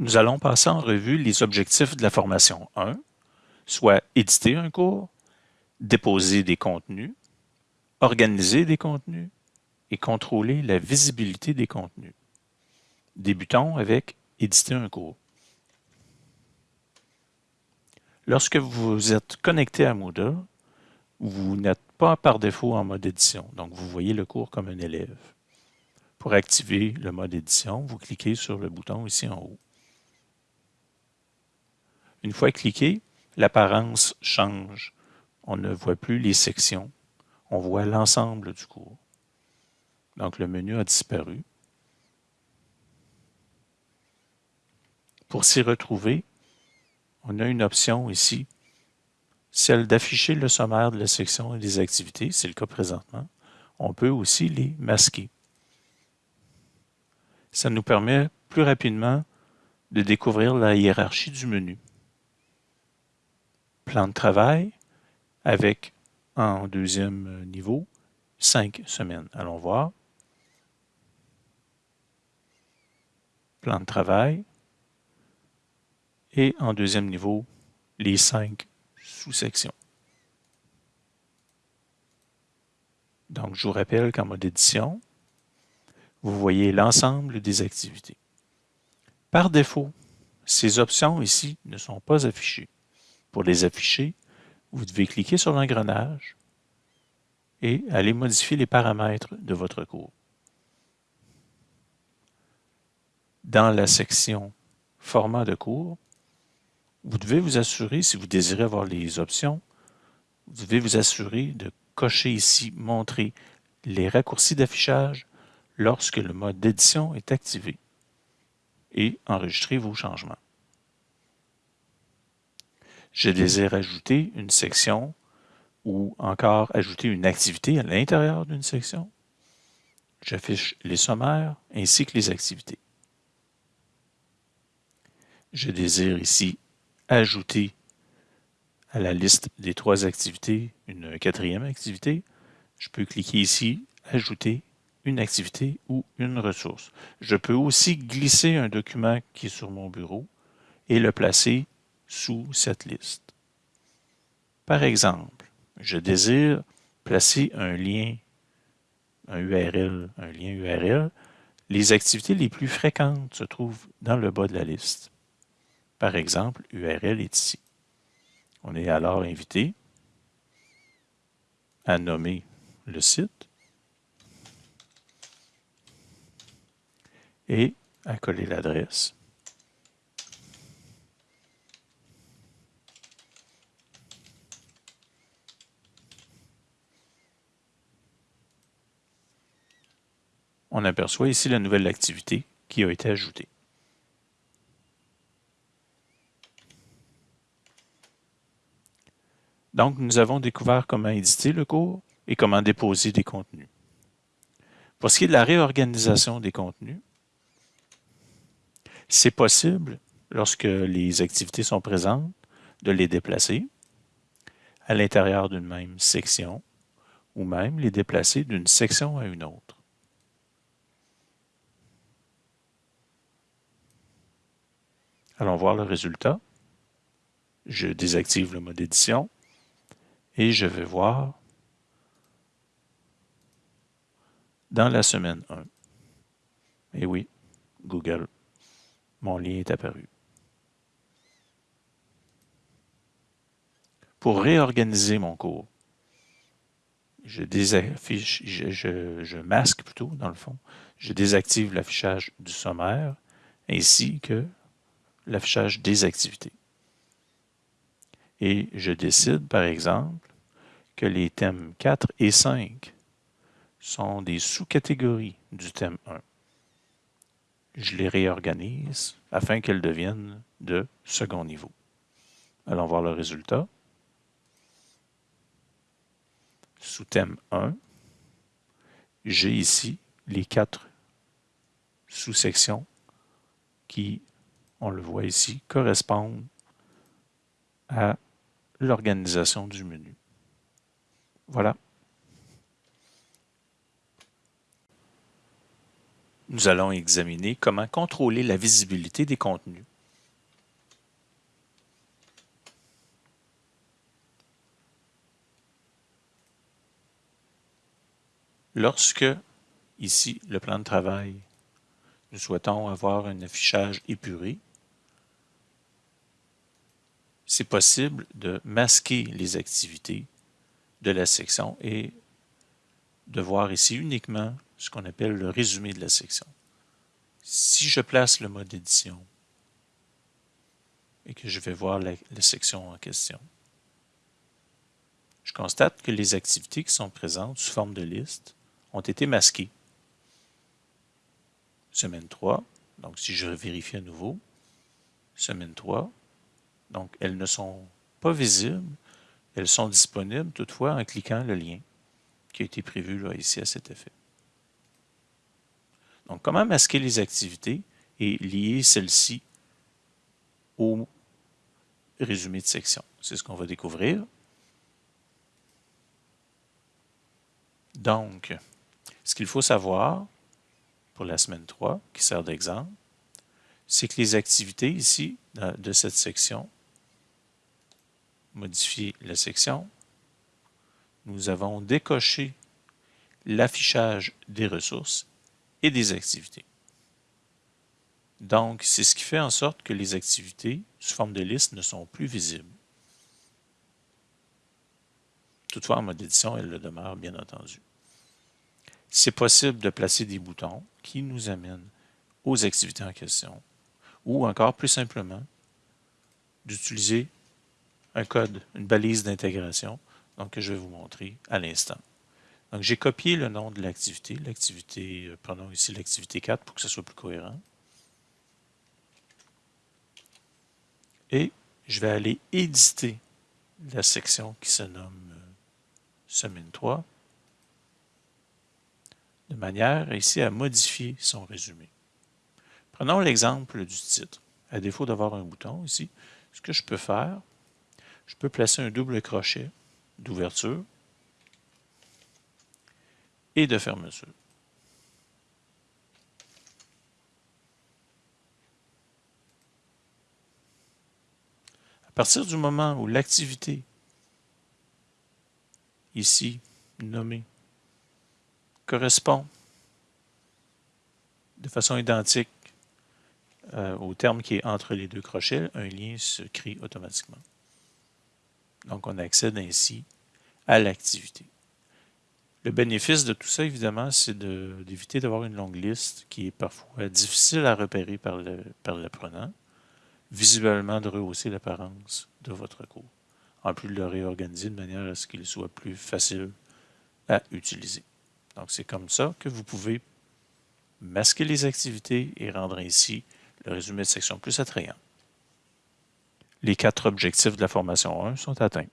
Nous allons passer en revue les objectifs de la formation 1, soit éditer un cours, déposer des contenus, organiser des contenus et contrôler la visibilité des contenus. Débutons avec éditer un cours. Lorsque vous êtes connecté à Moodle, vous n'êtes pas par défaut en mode édition, donc vous voyez le cours comme un élève. Pour activer le mode édition, vous cliquez sur le bouton ici en haut. Une fois cliqué, l'apparence change. On ne voit plus les sections, on voit l'ensemble du cours. Donc le menu a disparu. Pour s'y retrouver, on a une option ici, celle d'afficher le sommaire de la section et des activités, c'est le cas présentement. On peut aussi les masquer. Ça nous permet plus rapidement de découvrir la hiérarchie du menu plan de travail avec en deuxième niveau cinq semaines. Allons voir. Plan de travail. Et en deuxième niveau, les cinq sous-sections. Donc, je vous rappelle qu'en mode édition, vous voyez l'ensemble des activités. Par défaut, ces options ici ne sont pas affichées. Pour les afficher, vous devez cliquer sur l'engrenage et aller modifier les paramètres de votre cours. Dans la section « Format de cours », vous devez vous assurer, si vous désirez avoir les options, vous devez vous assurer de cocher ici « Montrer les raccourcis d'affichage lorsque le mode d'édition est activé » et enregistrer vos changements je désire ajouter une section ou encore ajouter une activité à l'intérieur d'une section. J'affiche les sommaires ainsi que les activités. Je désire ici ajouter à la liste des trois activités une quatrième activité. Je peux cliquer ici « Ajouter une activité ou une ressource ». Je peux aussi glisser un document qui est sur mon bureau et le placer sous cette liste. Par exemple, je désire placer un lien, un URL, un lien URL. Les activités les plus fréquentes se trouvent dans le bas de la liste. Par exemple, URL est ici. On est alors invité à nommer le site et à coller l'adresse. On aperçoit ici la nouvelle activité qui a été ajoutée. Donc, nous avons découvert comment éditer le cours et comment déposer des contenus. Pour ce qui est de la réorganisation des contenus, c'est possible, lorsque les activités sont présentes, de les déplacer à l'intérieur d'une même section ou même les déplacer d'une section à une autre. Allons voir le résultat. Je désactive le mode édition et je vais voir dans la semaine 1. Et oui, Google, mon lien est apparu. Pour réorganiser mon cours, je, je masque plutôt dans le fond, je désactive l'affichage du sommaire ainsi que l'affichage des activités. Et je décide, par exemple, que les thèmes 4 et 5 sont des sous-catégories du thème 1. Je les réorganise afin qu'elles deviennent de second niveau. Allons voir le résultat. Sous thème 1, j'ai ici les quatre sous-sections qui on le voit ici, correspondent à l'organisation du menu. Voilà. nous allons examiner comment contrôler la visibilité des contenus. Lorsque, ici, le plan de travail, nous souhaitons avoir un affichage épuré, c'est possible de masquer les activités de la section et de voir ici uniquement ce qu'on appelle le résumé de la section. Si je place le mode édition et que je vais voir la, section en question, je constate que les activités qui sont présentes sous forme de liste ont été masquées. Semaine 3, donc si je vérifie à nouveau, semaine 3, donc elles ne sont pas visibles, elles sont disponibles toutefois en cliquant le lien qui a été prévu ici à cet effet. Donc, comment masquer les activités et lier celles-ci au résumé de section? C'est ce qu'on va découvrir. Donc, ce qu'il faut savoir pour la semaine 3, qui sert d'exemple, c'est que les activités ici, de cette section, modifier la section, nous avons décoché l'affichage des ressources et des activités. Donc, c'est ce qui fait en sorte que les activités sous forme de liste ne sont plus visibles. Toutefois, en mode édition, elles le demeurent, bien entendu. C'est possible de placer des boutons qui nous amènent aux activités en question, ou encore plus simplement, d'utiliser un code, une balise d'intégration, donc que je vais vous montrer à l'instant. Donc, j'ai copié le nom de l'activité. L'activité, euh, prenons ici l'activité 4 pour que ce soit plus cohérent. Et je vais aller éditer la section qui se nomme euh, semaine 3 de manière ici à modifier son résumé. Prenons l'exemple du titre. À défaut d'avoir un bouton ici, ce que je peux faire, je peux placer un double crochet d'ouverture et de fermeture. À partir du moment où l'activité, ici nommée, correspond de façon identique euh, au terme qui est entre les deux crochets, un lien se crée automatiquement. Donc, on accède ainsi à l'activité. Le bénéfice de tout ça, évidemment, c'est d'éviter d'avoir une longue liste qui est parfois difficile à repérer par l'apprenant, visuellement de rehausser l'apparence de votre cours, en plus de le réorganiser de manière à ce qu'il soit plus facile à utiliser. Donc, c'est comme ça que vous pouvez masquer les activités et rendre ainsi le résumé de section plus attrayant. Les quatre objectifs de la formation 1 sont atteints.